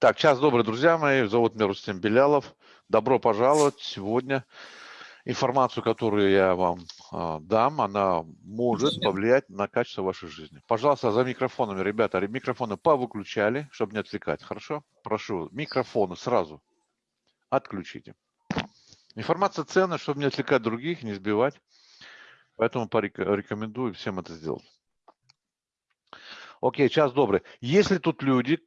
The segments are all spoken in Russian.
Так, час добрый, друзья мои. Зовут меня Рустем Белялов. Добро пожаловать. Сегодня информацию, которую я вам э, дам, она может повлиять на качество вашей жизни. Пожалуйста, за микрофонами, ребята, микрофоны повыключали, чтобы не отвлекать. Хорошо? Прошу, микрофоны сразу отключите. Информация ценная, чтобы не отвлекать других, не сбивать. Поэтому порекомендую всем это сделать. Окей, час добрый. Если тут люди,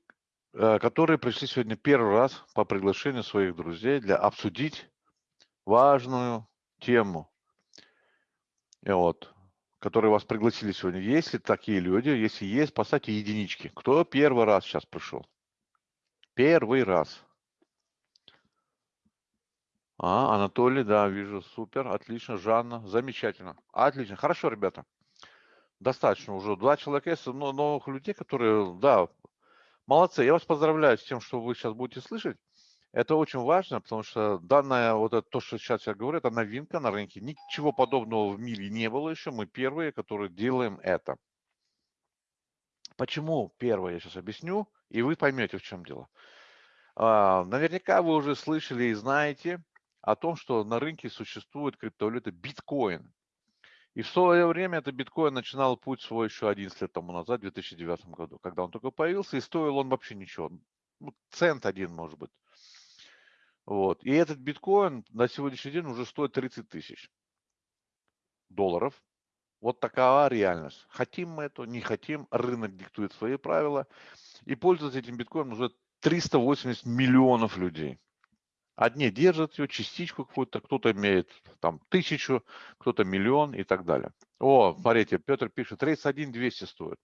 которые пришли сегодня первый раз по приглашению своих друзей для обсудить важную тему, и вот, которые вас пригласили сегодня. Есть ли такие люди? Если есть, поставьте единички. Кто первый раз сейчас пришел? Первый раз. А, Анатолий, да, вижу, супер, отлично, Жанна, замечательно. Отлично, хорошо, ребята. Достаточно уже. Два человека есть, но новых людей, которые, да, Молодцы, я вас поздравляю с тем, что вы сейчас будете слышать. Это очень важно, потому что данное, вот это, то, что сейчас я говорю, это новинка на рынке. Ничего подобного в мире не было еще. Мы первые, которые делаем это. Почему первое, я сейчас объясню, и вы поймете, в чем дело. А, наверняка вы уже слышали и знаете о том, что на рынке существует криптовалюта биткоин. И в свое время это биткоин начинал путь свой еще 11 лет тому назад, в 2009 году, когда он только появился, и стоил он вообще ничего. Ну, цент один, может быть. Вот. И этот биткоин на сегодняшний день уже стоит 30 тысяч долларов. Вот такова реальность. Хотим мы это, не хотим, рынок диктует свои правила. И пользуются этим биткоином уже 380 миллионов людей. Одни держат ее, частичку какую-то, кто-то имеет там тысячу, кто-то миллион и так далее. О, смотрите, Петр пишет, 31 200 стоит.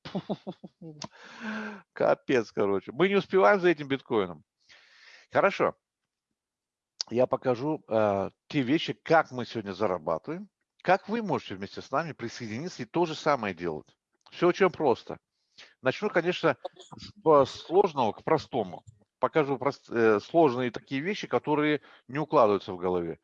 Капец, короче. Мы не успеваем за этим биткоином. Хорошо. Я покажу э, те вещи, как мы сегодня зарабатываем, как вы можете вместе с нами присоединиться и то же самое делать. Все очень просто. Начну, конечно, с сложного к простому покажу прост, э, сложные такие вещи, которые не укладываются в голове.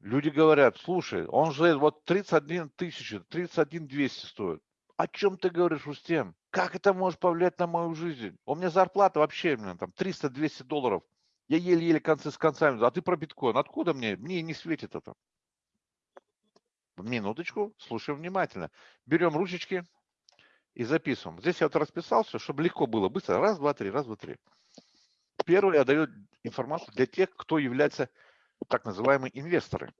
Люди говорят, слушай, он же вот 31 тысяча, 31 200 стоит. О чем ты говоришь, Устем? Как это может повлиять на мою жизнь? У меня зарплата вообще блин, там 300-200 долларов. Я еле-еле концы с концами. А ты про биткоин. Откуда мне? Мне не светит это. Минуточку, слушаем внимательно. Берем ручечки, и записываем. Здесь я вот расписался, чтобы легко было, быстро. Раз, два, три, раз, два, три. Первое, я даю информацию для тех, кто является так называемые инвесторы.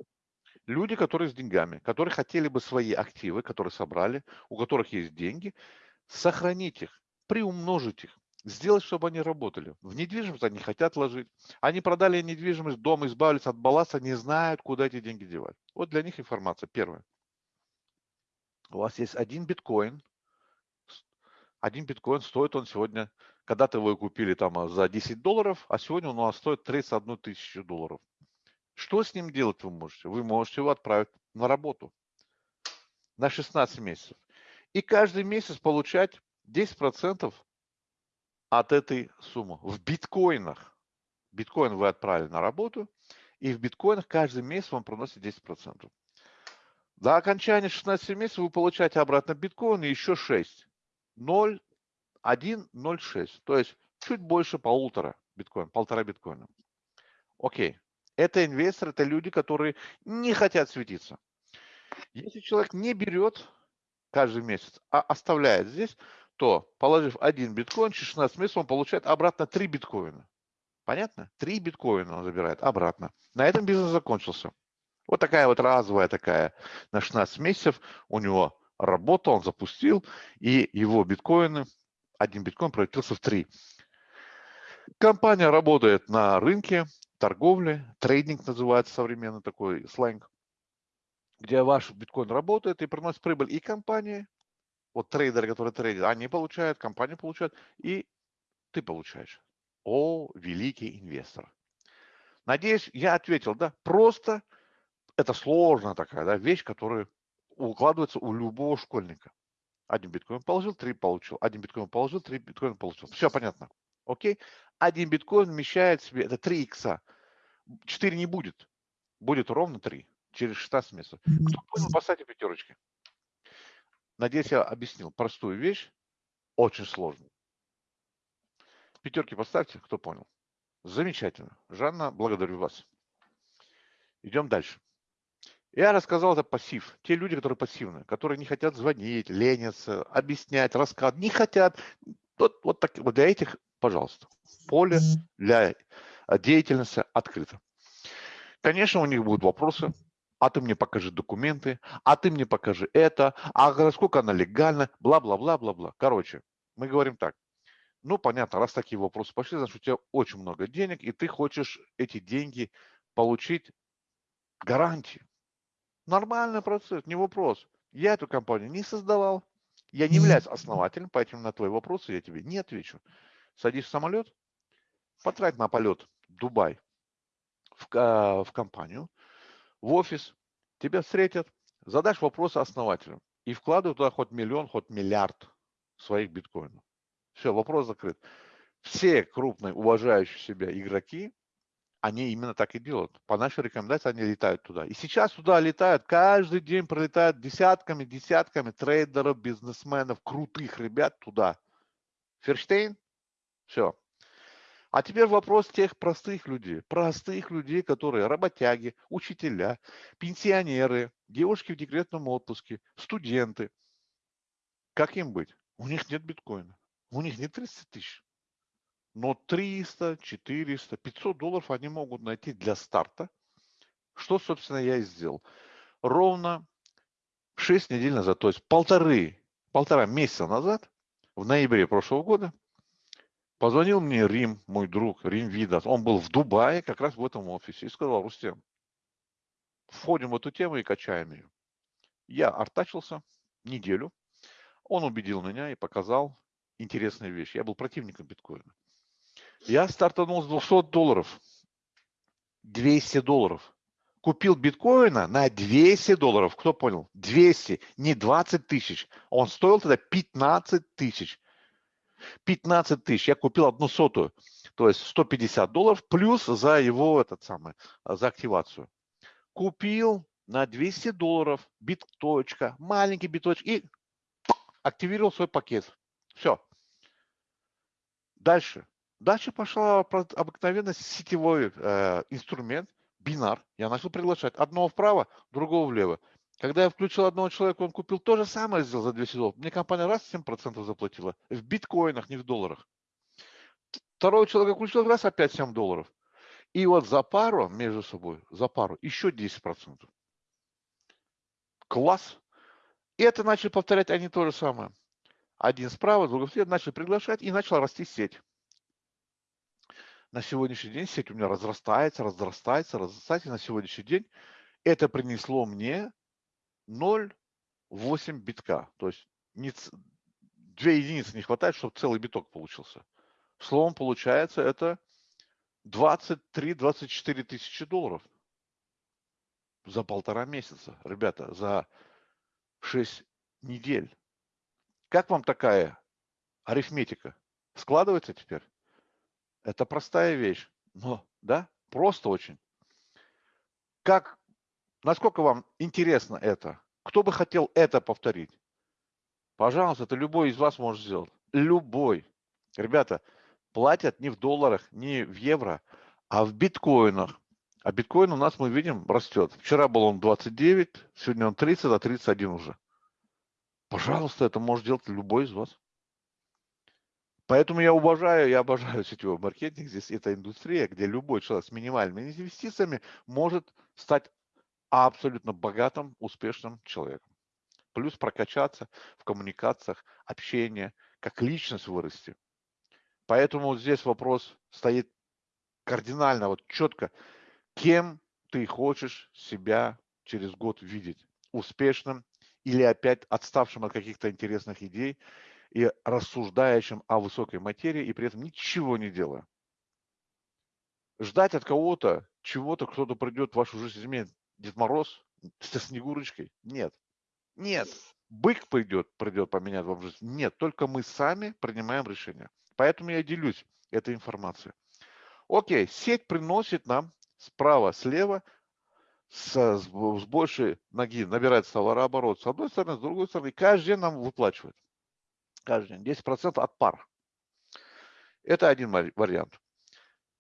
Люди, которые с деньгами, которые хотели бы свои активы, которые собрали, у которых есть деньги, сохранить их, приумножить их, сделать, чтобы они работали. В недвижимость они хотят ложить. Они продали недвижимость, дом, избавились от балласта, не знают, куда эти деньги девать. Вот для них информация. Первое. У вас есть один биткоин, один биткоин стоит он сегодня, когда-то вы купили там а, за 10 долларов, а сегодня он у вас стоит 31 тысячу долларов. Что с ним делать вы можете? Вы можете его отправить на работу на 16 месяцев. И каждый месяц получать 10% от этой суммы в биткоинах. Биткоин вы отправили на работу, и в биткоинах каждый месяц вам приносит 10%. До окончания 16 месяцев вы получаете обратно биткоин и еще 6. 0,106, то есть чуть больше полутора биткоина, полтора биткоина. Окей. Это инвесторы, это люди, которые не хотят светиться. Если человек не берет каждый месяц, а оставляет здесь, то, положив один биткоин, через 16 месяцев он получает обратно 3 биткоина. Понятно? 3 биткоина он забирает обратно. На этом бизнес закончился. Вот такая вот разовая такая на 16 месяцев у него работал, он запустил, и его биткоины, один биткоин превратился в три. Компания работает на рынке торговли, трейдинг называется современный такой сленг, где ваш биткоин работает и приносит прибыль и компании, вот трейдеры, которые трейдят, они получают, компания получает, и ты получаешь. О, великий инвестор. Надеюсь, я ответил, да? Просто это сложная такая да, вещь, которую укладывается у любого школьника. Один биткоин положил, три получил. Один биткоин положил, три биткоина получил. Все понятно. Окей? Один биткоин вмещает в себе, это 3 икса. 4 не будет. Будет ровно 3 через 16 месяцев. Кто понял, поставьте пятерочки. Надеюсь, я объяснил простую вещь, очень сложную. Пятерки поставьте, кто понял. Замечательно. Жанна, благодарю вас. Идем дальше. Я рассказал это пассив. Те люди, которые пассивны, которые не хотят звонить, ленятся, объяснять, рассказывать, не хотят. Вот, вот, так, вот для этих, пожалуйста, поле для деятельности открыто. Конечно, у них будут вопросы. А ты мне покажи документы, а ты мне покажи это, а насколько она легальна, бла-бла-бла-бла-бла. Короче, мы говорим так. Ну, понятно, раз такие вопросы пошли, значит, у тебя очень много денег, и ты хочешь эти деньги получить гарантии. Нормальный процесс, не вопрос. Я эту компанию не создавал, я не являюсь основателем, поэтому на твои вопросы я тебе не отвечу. Садись в самолет, потрать на полет Дубай в, в компанию, в офис, тебя встретят, задашь вопросы основателю и вкладывай туда хоть миллион, хоть миллиард своих биткоинов. Все, вопрос закрыт. Все крупные, уважающие себя игроки, они именно так и делают. По нашей рекомендации они летают туда. И сейчас туда летают, каждый день пролетают десятками, десятками трейдеров, бизнесменов, крутых ребят туда. Ферштейн? Все. А теперь вопрос тех простых людей. Простых людей, которые работяги, учителя, пенсионеры, девушки в декретном отпуске, студенты. Как им быть? У них нет биткоина. У них нет 30 тысяч. Но 300, 400, 500 долларов они могут найти для старта. Что, собственно, я и сделал. Ровно 6 недель назад, то есть полторы, полтора месяца назад, в ноябре прошлого года, позвонил мне Рим, мой друг, Рим Видас. Он был в Дубае, как раз в этом офисе, и сказал, Рустем, входим в эту тему и качаем ее. Я артачился неделю. Он убедил меня и показал интересные вещи. Я был противником биткоина. Я стартанул с 200 долларов. 200 долларов. Купил биткоина на 200 долларов. Кто понял? 200, не 20 тысяч. Он стоил тогда 15 тысяч. 15 тысяч. Я купил одну сотую. То есть 150 долларов плюс за его этот самый, за активацию. Купил на 200 долларов биточка, маленький биточек и активировал свой пакет. Все. Дальше. Дальше пошла обыкновенный сетевой э, инструмент, бинар. Я начал приглашать одного вправо, другого влево. Когда я включил одного человека, он купил то же самое, сделал за 200 долларов. Мне компания раз 7% заплатила. В биткоинах, не в долларах. Второго человека включил раз опять 7 долларов. И вот за пару между собой, за пару, еще 10%. Класс. И это начали повторять они то же самое. Один справа, другой слева, начали приглашать и начала расти сеть на сегодняшний день сеть у меня разрастается, разрастается, разрастается. И на сегодняшний день это принесло мне 0,8 битка. То есть не, две единицы не хватает, чтобы целый биток получился. Словом, получается это 23-24 тысячи долларов за полтора месяца. Ребята, за 6 недель. Как вам такая арифметика? Складывается теперь? Это простая вещь, но, да, просто очень. Как, насколько вам интересно это? Кто бы хотел это повторить? Пожалуйста, это любой из вас может сделать. Любой. Ребята, платят не в долларах, не в евро, а в биткоинах. А биткоин у нас, мы видим, растет. Вчера был он 29, сегодня он 30, а 31 уже. Пожалуйста, это может делать любой из вас. Поэтому я уважаю, я обожаю сетевой маркетинг. Здесь это индустрия, где любой человек с минимальными инвестициями может стать абсолютно богатым, успешным человеком. Плюс прокачаться в коммуникациях, общение, как личность вырасти. Поэтому здесь вопрос стоит кардинально, вот четко, кем ты хочешь себя через год видеть? Успешным или опять отставшим от каких-то интересных идей и рассуждающим о высокой материи и при этом ничего не делая. Ждать от кого-то чего-то, кто-то придет в вашу жизнь, изменит Дед Мороз со Снегурочкой? Нет. Нет. Бык придет, придет поменять вам жизнь? Нет. Только мы сами принимаем решение. Поэтому я делюсь этой информацией. Окей, сеть приносит нам справа, слева с, с, большей ноги набирает товарооборот с одной стороны, с другой стороны. Каждый день нам выплачивает каждый день, 10% от пар. Это один вариант.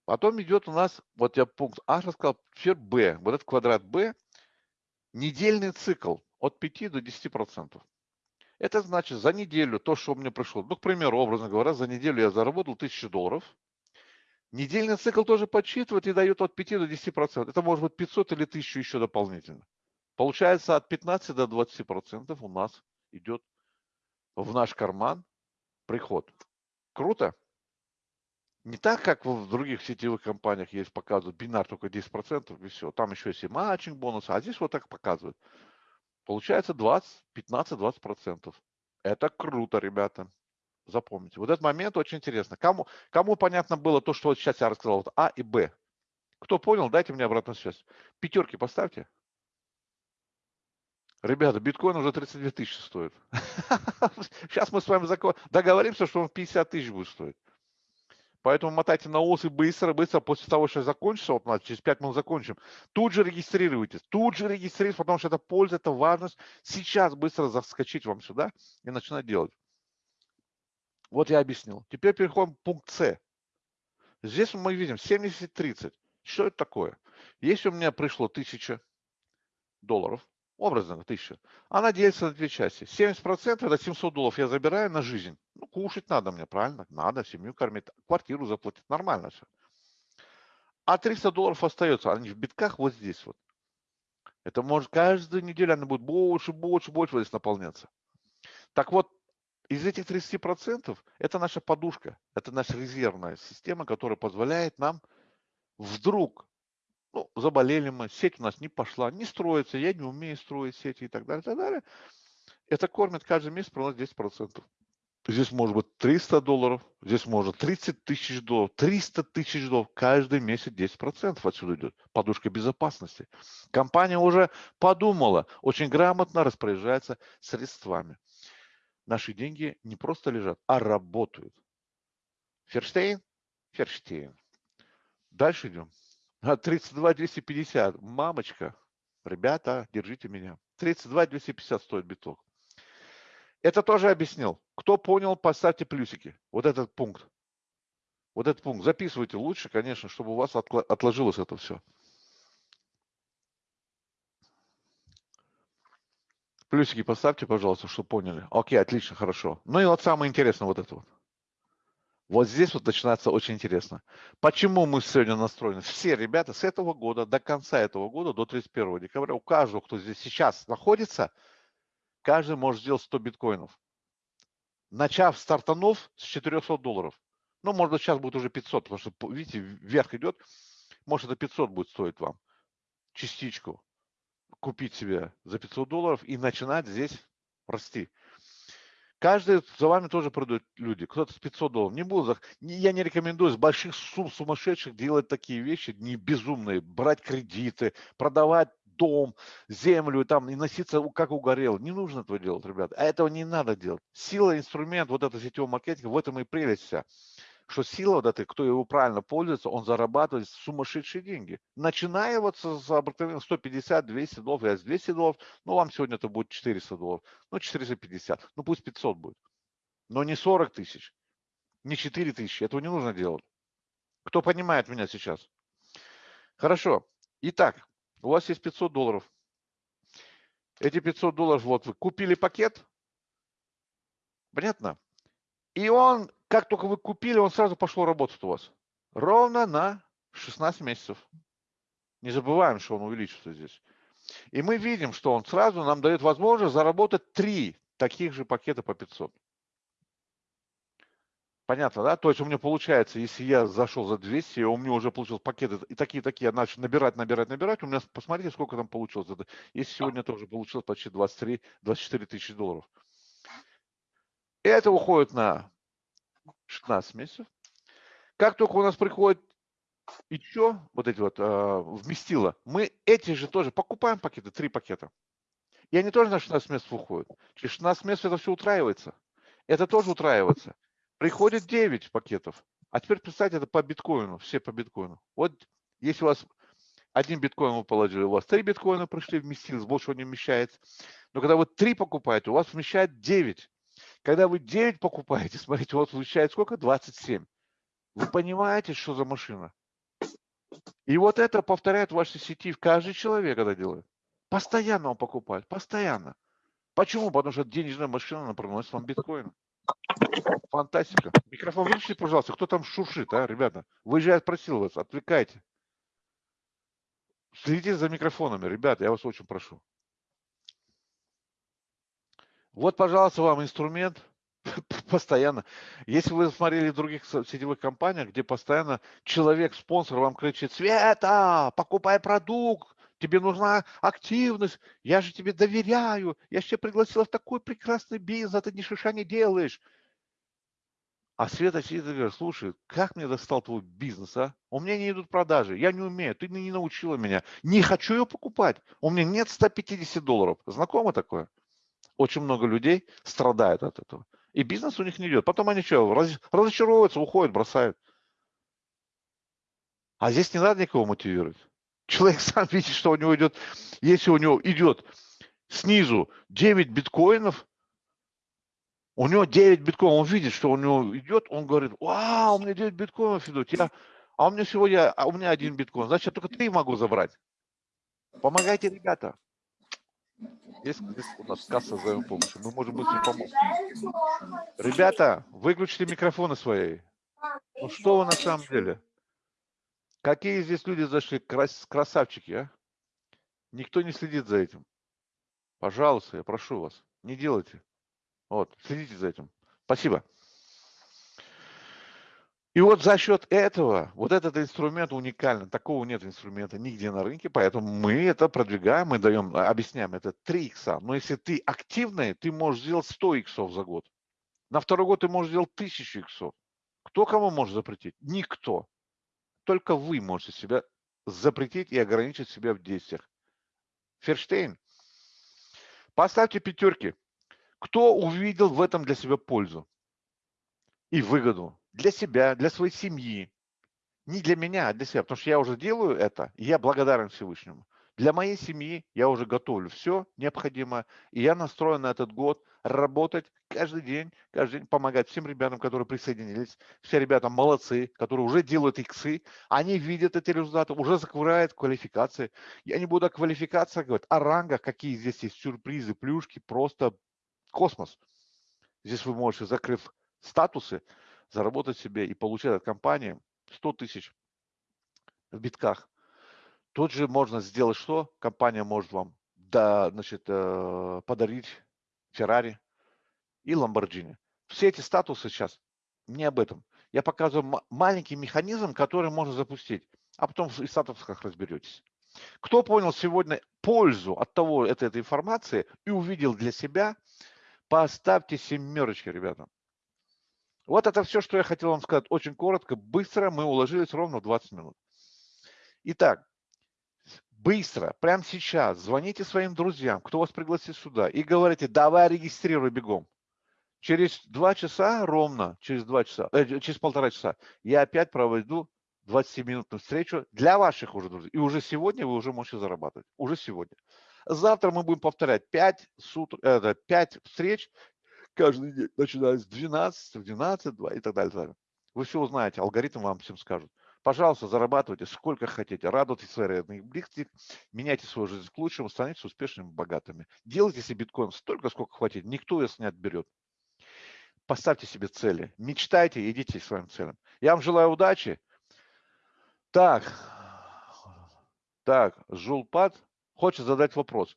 Потом идет у нас, вот я пункт А рассказал, теперь Б. Вот этот квадрат Б, недельный цикл от 5 до 10%. Это значит, за неделю то, что у меня пришло, ну, к примеру, образно говоря, за неделю я заработал 1000 долларов. Недельный цикл тоже подсчитывает и дает от 5 до 10%. Это может быть 500 или 1000 еще дополнительно. Получается, от 15 до 20% у нас идет в наш карман приход. Круто? Не так, как в других сетевых компаниях есть, показывают бинар только 10% и все. Там еще есть и матчинг бонусы, а здесь вот так показывают. Получается 20, 15-20%. Это круто, ребята. Запомните. Вот этот момент очень интересно. Кому, кому понятно было то, что вот сейчас я рассказал, вот А и Б? Кто понял, дайте мне обратную связь. Пятерки поставьте. Ребята, биткоин уже 32 тысячи стоит. Сейчас мы с вами договоримся, что он 50 тысяч будет стоить. Поэтому мотайте на ус и быстро, быстро, после того, что закончится, вот у нас через 5 минут закончим, тут же регистрируйтесь, тут же регистрируйтесь, потому что это польза, это важность. Сейчас быстро заскочить вам сюда и начинать делать. Вот я объяснил. Теперь переходим к пункт С. Здесь мы видим 70-30. Что это такое? Если у меня пришло 1000 долларов, образно 1000, она делится на две части. 70% это 700 долларов я забираю на жизнь. Ну, кушать надо мне, правильно? Надо, семью кормить, квартиру заплатить, нормально все. А 300 долларов остается, они в битках вот здесь вот. Это может каждую неделю она будет больше, больше, больше здесь наполняться. Так вот, из этих 30% это наша подушка, это наша резервная система, которая позволяет нам вдруг, ну, заболели мы, сеть у нас не пошла, не строится, я не умею строить сети и так далее, и так далее. Это кормит каждый месяц примерно 10%. Здесь может быть 300 долларов, здесь может 30 тысяч долларов, 300 тысяч долларов. Каждый месяц 10% отсюда идет. Подушка безопасности. Компания уже подумала, очень грамотно распоряжается средствами. Наши деньги не просто лежат, а работают. Ферштейн? Ферштейн. Дальше идем. 32 250. Мамочка, ребята, держите меня. 32 250 стоит биток. Это тоже объяснил. Кто понял, поставьте плюсики. Вот этот пункт. Вот этот пункт. Записывайте лучше, конечно, чтобы у вас отложилось это все. Плюсики поставьте, пожалуйста, чтобы поняли. Окей, отлично, хорошо. Ну и вот самое интересное вот это вот. Вот здесь вот начинается очень интересно. Почему мы сегодня настроены? Все ребята с этого года до конца этого года, до 31 декабря, у каждого, кто здесь сейчас находится – каждый может сделать 100 биткоинов. Начав, стартанув с 400 долларов. Ну, может сейчас будет уже 500, потому что, видите, вверх идет. Может, это 500 будет стоить вам. Частичку купить себе за 500 долларов и начинать здесь расти. Каждый за вами тоже продают люди. Кто-то с 500 долларов. Не буду, я не рекомендую с больших сумм сумасшедших делать такие вещи, не безумные, брать кредиты, продавать дом, землю там и носиться как угорел. Не нужно этого делать, ребят. А этого не надо делать. Сила, инструмент, вот это сетевого маркетинга, в этом и прелесть вся. Что сила вот этой, кто его правильно пользуется, он зарабатывает сумасшедшие деньги. Начиная вот с обыкновенных 150, 200 долларов, я с 200 долларов, ну вам сегодня это будет 400 долларов, ну 450, ну пусть 500 будет. Но не 40 тысяч, не 4 тысячи, этого не нужно делать. Кто понимает меня сейчас? Хорошо. Итак, у вас есть 500 долларов. Эти 500 долларов, вот вы купили пакет, понятно? И он, как только вы купили, он сразу пошел работать у вас. Ровно на 16 месяцев. Не забываем, что он увеличится здесь. И мы видим, что он сразу нам дает возможность заработать три таких же пакета по 500. Понятно, да? То есть у меня получается, если я зашел за 200, у меня уже получился пакет, и такие-такие, я начал набирать, набирать, набирать, у меня, посмотрите, сколько там получилось. Если сегодня тоже получилось почти 23-24 тысячи долларов. И это уходит на 16 месяцев. Как только у нас приходит еще вот эти вот э, вместила, мы эти же тоже покупаем пакеты, три пакета. И они тоже на 16 месяцев уходят. Через 16 месяцев это все утраивается. Это тоже утраивается. Приходит 9 пакетов. А теперь представьте, это по биткоину, все по биткоину. Вот если у вас один биткоин вы положили, у вас три биткоина пришли, вместилось, больше не вмещается. Но когда вы три покупаете, у вас вмещает 9. Когда вы 9 покупаете, смотрите, вас вмещает сколько? 27. Вы понимаете, что за машина? И вот это повторяет в вашей сети каждый человек это делает. Постоянно он покупает, постоянно. Почему? Потому что денежная машина, приносит вам биткоин. Фантастика. Микрофон выключите, пожалуйста. Кто там шуршит, а, ребята? Выезжает, просил вас, отвлекайте. Следите за микрофонами, ребята, я вас очень прошу. Вот, пожалуйста, вам инструмент постоянно. Если вы смотрели в других сетевых компаниях, где постоянно человек, спонсор вам кричит, Света, покупай продукт, тебе нужна активность, я же тебе доверяю, я же тебя пригласила в такой прекрасный бизнес, а ты ни шиша не делаешь. А Света сидит и говорит, слушай, как мне достал твой бизнес, а? У меня не идут продажи, я не умею, ты не научила меня. Не хочу ее покупать, у меня нет 150 долларов. Знакомо такое? Очень много людей страдают от этого. И бизнес у них не идет. Потом они что, раз, разочаровываются, уходят, бросают. А здесь не надо никого мотивировать. Человек сам видит, что у него идет, если у него идет снизу 9 биткоинов, у него 9 биткоинов, он видит, что у него идет, он говорит, вау, у меня 9 биткоинов идут, я, а у меня сегодня, а у меня один биткоин, значит, я только 3 могу забрать. Помогайте, ребята. Есть здесь у нас касса за помощи, мы можем быстро помочь. Ребята, выключите микрофоны свои. Ну что вы на самом деле? Какие здесь люди зашли, крас красавчики, а? Никто не следит за этим. Пожалуйста, я прошу вас, не делайте. Вот, следите за этим. Спасибо. И вот за счет этого, вот этот инструмент уникальный, такого нет инструмента нигде на рынке, поэтому мы это продвигаем, мы даем, объясняем, это 3 икса. Но если ты активный, ты можешь сделать 100 иксов за год. На второй год ты можешь сделать 1000 иксов. Кто кому может запретить? Никто. Только вы можете себя запретить и ограничить себя в действиях. Ферштейн, поставьте пятерки. Кто увидел в этом для себя пользу и выгоду? Для себя, для своей семьи. Не для меня, а для себя. Потому что я уже делаю это, и я благодарен Всевышнему. Для моей семьи я уже готовлю все необходимое, и я настроен на этот год работать каждый день, каждый день помогать всем ребятам, которые присоединились. Все ребята молодцы, которые уже делают иксы, они видят эти результаты, уже закрывают квалификации. Я не буду о квалификации говорить, о рангах, какие здесь есть сюрпризы, плюшки, просто космос. Здесь вы можете, закрыв статусы, заработать себе и получать от компании 100 тысяч в битках Тут же можно сделать что? Компания может вам да, значит, э, подарить Феррари и Ламборджини. Все эти статусы сейчас не об этом. Я показываю маленький механизм, который можно запустить, а потом в статусах разберетесь. Кто понял сегодня пользу от того, этой, этой информации и увидел для себя, поставьте семерочки, ребята. Вот это все, что я хотел вам сказать. Очень коротко, быстро. Мы уложились ровно в 20 минут. Итак, быстро, прямо сейчас звоните своим друзьям, кто вас пригласит сюда, и говорите, давай регистрируй бегом. Через два часа ровно, через два часа, э, через полтора часа я опять проведу 20-минутную встречу для ваших уже друзей. И уже сегодня вы уже можете зарабатывать. Уже сегодня. Завтра мы будем повторять 5, сутр, э, 5 встреч каждый день, начиная с 12, в 12, 2 и так далее. так далее. Вы все узнаете, алгоритм вам всем скажут. Пожалуйста, зарабатывайте сколько хотите, радуйтесь своей родных близких, меняйте свою жизнь к лучшему, становитесь успешными, богатыми. Делайте себе биткоин столько, сколько хватит, никто вас не отберет. Поставьте себе цели, мечтайте, идите к своим целям. Я вам желаю удачи. Так, так, Жулпад хочет задать вопрос.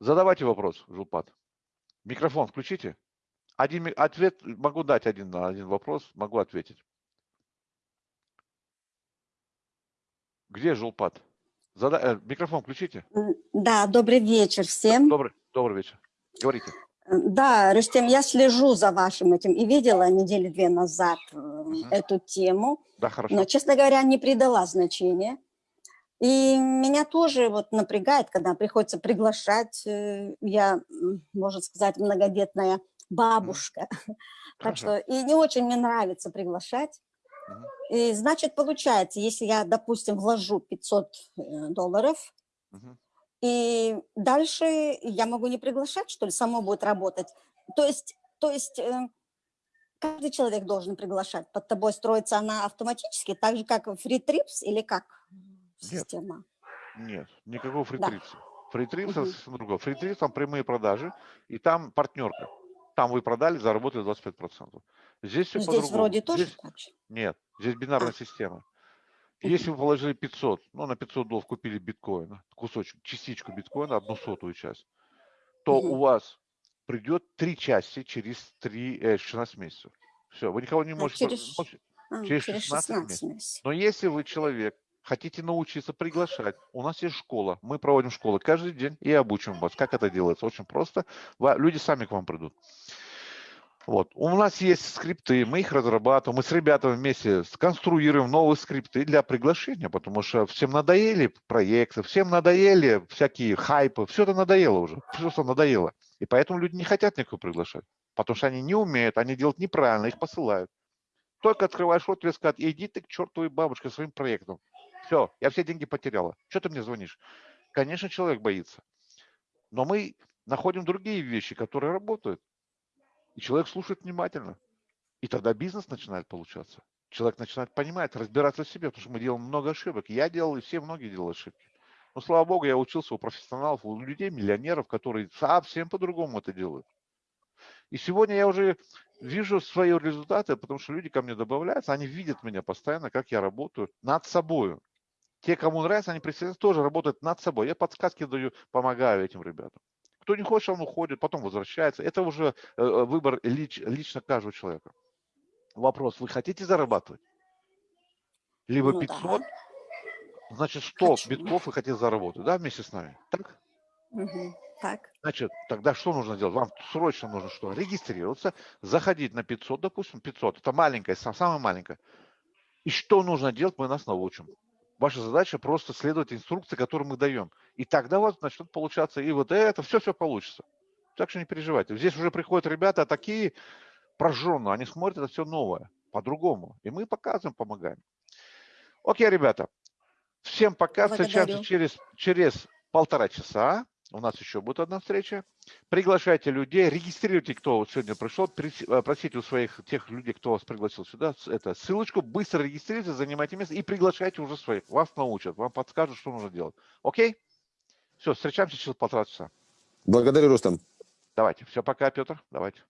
Задавайте вопрос, Жулпад. Микрофон включите. Один ответ могу дать один на один вопрос, могу ответить. Где Жулпад? Зада... Э, микрофон включите. Да, добрый вечер всем. Добрый, добрый вечер. Говорите. Да, Рустем, я слежу за вашим этим и видела недели две назад угу. эту тему. Да, хорошо. Но, честно говоря, не придала значения. И меня тоже вот напрягает, когда приходится приглашать, э, я, можно сказать, многодетная бабушка. Угу. Так что и не очень мне нравится приглашать. И, значит, получается, если я, допустим, вложу 500 э, долларов, угу. и дальше я могу не приглашать, что ли, само будет работать. То есть, то есть э, каждый человек должен приглашать? Под тобой строится она автоматически, так же, как Trips или как система? Нет, никакого Да. FreeTrips а. FreeTrips это Мгм. совсем другое. FreeTrips там прямые продажи, и там партнерка. Там вы продали, заработали 25%. Здесь все Ну, Здесь по-другому. вроде тоже Здесь так же. нет, здесь бинарная А. система. Если вы положили 500, ну, на 500 долларов купили биткоина, кусочек, частичку биткоина, одну сотую часть, то Мгм. у вас придет три части через 3, э, 16 месяцев. Все, вы никого не А, можете... через- можете- А, через через 16 16 месяцев. Но если вы человек, хотите научиться приглашать, у нас есть школа, мы проводим школы каждый день и обучим вас, как это делается. Очень просто, люди сами к вам придут. Вот. У нас есть скрипты, мы их разрабатываем, мы с ребятами вместе сконструируем новые скрипты для приглашения, потому что всем надоели проекты, всем надоели всякие хайпы, все это надоело уже, все что надоело. И поэтому люди не хотят никого приглашать, потому что они не умеют, они делают неправильно, их посылают. Только открываешь рот, тебе скажут, иди ты к чертовой бабушке своим проектом. Все, я все деньги потеряла. Что ты мне звонишь? Конечно, человек боится. Но мы находим другие вещи, которые работают. И человек слушает внимательно. И тогда бизнес начинает получаться. Человек начинает понимать, разбираться в себе, потому что мы делаем много ошибок. Я делал, и все многие делали ошибки. Но, слава богу, я учился у профессионалов, у людей, миллионеров, которые совсем по-другому это делают. И сегодня я уже вижу свои результаты, потому что люди ко мне добавляются, они видят меня постоянно, как я работаю над собой. Те, кому нравится, они присоединяются, тоже работают над собой. Я подсказки даю, помогаю этим ребятам. Кто не хочет, он уходит, потом возвращается. Это уже э, э, выбор лич- лично каждого человека. Вопрос, вы хотите зарабатывать? Либо Ну да. 500, значит 100 Хочу. битков вы хотите заработать, да, вместе с нами? Так? Мгм. Так. Значит, тогда что нужно делать? Вам срочно нужно что? Регистрироваться, заходить на 500, допустим, 500. Это маленькая, са- самая маленькая. И что нужно делать, мы нас научим. Ваша задача просто следовать инструкции, которые мы даем. И тогда у вас начнет получаться и вот это, все-все получится. Так что не переживайте. Здесь уже приходят ребята такие прожженные, они смотрят это все новое, по-другому. И мы показываем, помогаем. Окей, ребята. Всем пока. Встречаемся Благодарю. через, через полтора часа. У нас еще будет одна встреча. Приглашайте людей, регистрируйте, кто вот сегодня пришел, э, просите у своих тех людей, кто вас пригласил сюда, это ссылочку, быстро регистрируйтесь, занимайте место и приглашайте уже своих. Вас научат, вам подскажут, что нужно делать. Окей? Все, встречаемся через полтора часа. Благодарю, Рустам. Давайте. Все, пока, Петр. Давайте.